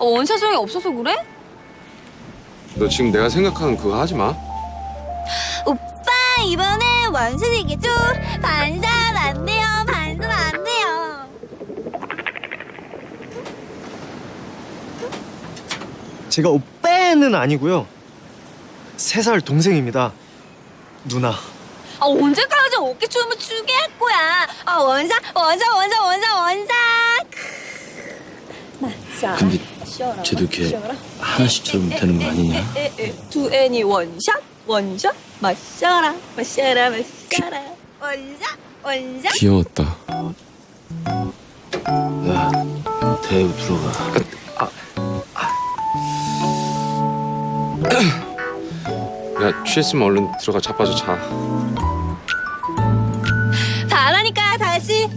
어, 원샷형이 없어서 그래? 너 지금 내가 생각하는 그거 하지 마. 오빠 이번에 원샷이겠죠? 반샷 안 돼요 반샷 안 돼요 제가 오빠는 아니고요. 세 살 동생입니다. 누나. 아, 언제까지 어깨춤을 추게 할 거야? 아 원샷 원샷 원샷 원샷 원샷 근데 쟤도 걔 하나씩처럼 되는 거 아니냐? 두 애니 원샷 원샷 마셔라 마셔라 마셔라. 원샷 원샷. 귀여웠다. 야 대우 들어가. 아, 아. 야 취했으면 얼른 들어가. 자빠져 자. 바라니까 다시